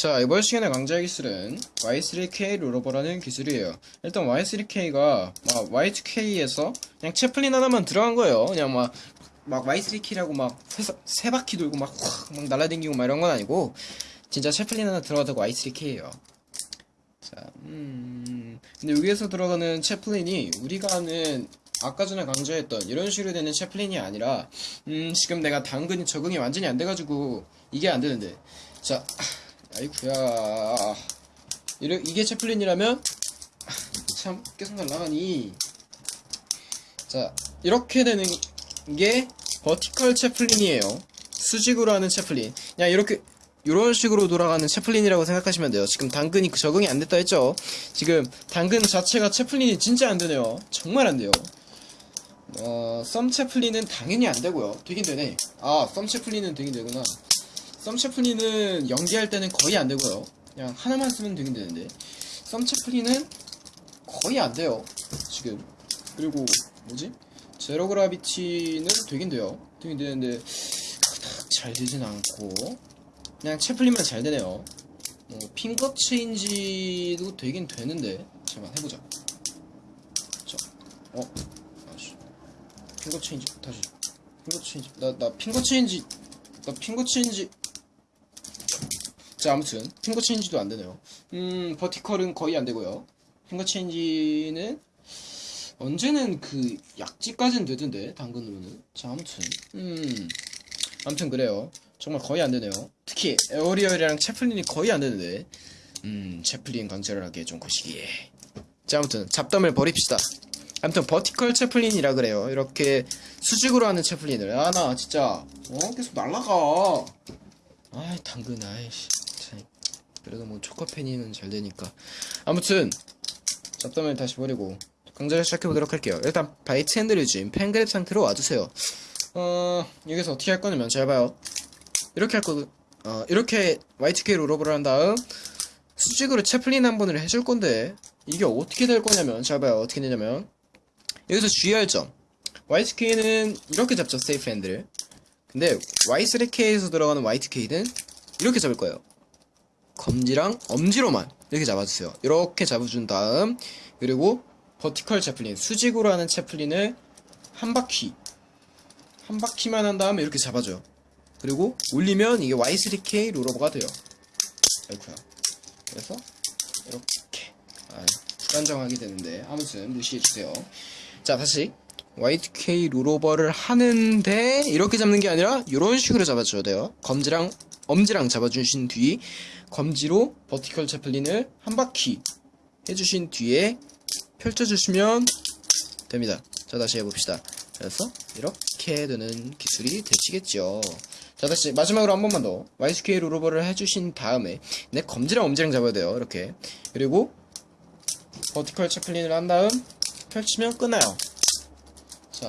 자, 이번 시간에 강좌할 기술은 Y3K 롤오버라는 기술이에요. 일단 Y3K가 막 Y2K에서 그냥 채플린 하나만 들어간 거예요. 그냥 막, 막 Y3K라고 막 세, 세 바퀴 돌고 막, 확, 막 날라다니고 막 이런 건 아니고, 진짜 채플린 하나 들어가다고 Y3K예요. 자, 음, 근데 여기에서 들어가는 채플린이 우리가 아는 아까 전에 강조했던 이런 식으로 되는 채플린이 아니라, 음, 지금 내가 당근이 적응이 완전히 안 돼가지고, 이게 안 되는데. 자, 아이쿠야. 이래, 이게 채플린이라면, 참, 계속 날라가니. 자, 이렇게 되는 게 버티컬 채플린이에요. 수직으로 하는 채플린. 그냥 이렇게, 이런 식으로 돌아가는 채플린이라고 생각하시면 돼요. 지금 당근이 적응이 안 됐다 했죠? 지금 당근 자체가 채플린이 진짜 안 되네요. 정말 안 돼요. 어, 썸 채플린은 당연히 안 되고요. 되긴 되네. 아, 썸 채플린은 되긴 되구나. 썸 채플린은 연기할 때는 거의 안 되고요. 그냥 하나만 쓰면 되긴 되는데. 썸 채플린은 거의 안 돼요. 지금. 그리고, 뭐지? 제로 그라비티는 되긴 돼요. 되긴 되는데, 잘 되진 않고. 그냥 채플린만 잘 되네요. 어, 핑거 체인지도 되긴 되는데. 잠깐 해보자. 자, 어, 아씨. finger change, 다시. finger change. 나, 나 finger change, 나 finger change. 자, 아무튼, finger change도 안 되네요. 음, vertical은 거의 안 되고요. finger change는, 언제는 그, 약지까지는 되던데, 당근으로는. 자, 아무튼, 음, 아무튼 그래요. 정말 거의 안 되네요. 특히, aerial이랑 채플린이 거의 안 되는데, 음, 채플린 강좌를 하기에 좀 거시기해. 자, 아무튼, 잡담을 버립시다. 아무튼, vertical 채플린이라 그래요. 이렇게, 수직으로 하는 채플린을. 아, 나 진짜, 어? 계속 날라가. 아이, 당근, 아이씨. 참. 그래도 뭐, 초코페니는 잘 되니까. 아무튼, 잡담을 다시 버리고, 강좌를 시작해보도록 할게요. 일단, bite handle을 pen grab 상태로 와주세요. 어, 여기서 어떻게 할 거냐면, 잘 봐요. 이렇게 할 거든, 어, 이렇게 Y2K 롤오버를 한 다음, 수직으로 채플린 한 번을 해줄 건데, 이게 어떻게 될 거냐면, 잘 봐요. 어떻게 되냐면, 여기서 주의할 점. Y2K는 이렇게 잡죠, 세이프 핸들을. 근데, Y3K에서 들어가는 Y2K는 이렇게 잡을 거예요. 검지랑 엄지로만 이렇게 잡아주세요. 이렇게 잡아준 다음, 그리고 버티컬 채플린, 수직으로 하는 채플린을 한 바퀴, 한 바퀴만 한 다음에 이렇게 잡아줘요. 그리고 올리면 이게 Y3K 롤오버가 돼요. 아이쿠야. 그래서 이렇게 아, 불안정하게 되는데 아무튼 무시해주세요. 자 다시 Y2K 롤오버를 하는데 이렇게 잡는 게 아니라 이런 식으로 잡아줘야 돼요. 검지랑 엄지랑 잡아주신 뒤 검지로 버티컬 채플린을 한 바퀴 해주신 뒤에 펼쳐주시면 됩니다. 자 다시 해봅시다. 그래서 이렇게 되는 기술이 되시겠죠. 자 다시 마지막으로 한 번만 더 YSK 롤오버를 해주신 다음에 내 검지랑 엄지랑 잡아야 돼요. 이렇게 그리고 버티컬 채플린을 한 다음 펼치면 끝나요. 자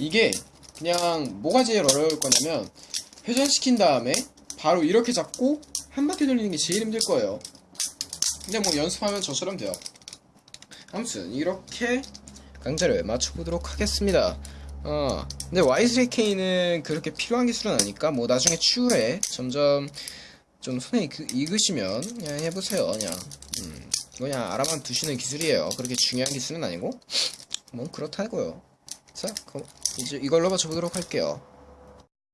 이게 그냥 뭐가 제일 어려울 거냐면 회전시킨 다음에 바로 이렇게 잡고 한 바퀴 돌리는 게 제일 힘들 거예요. 근데 뭐 연습하면 저처럼 돼요. 아무튼 이렇게 강좌를 맞춰보도록 하겠습니다. 어, 근데 Y3K는 그렇게 필요한 기술은 아니까 뭐 나중에 추후에 점점 좀 손에 익, 익으시면 그냥 해보세요. 그냥 음, 그냥 알아만 두시는 기술이에요. 그렇게 중요한 기술은 아니고 뭐 그렇다고요. 자, 그럼 이제 이걸로 맞춰보도록 할게요.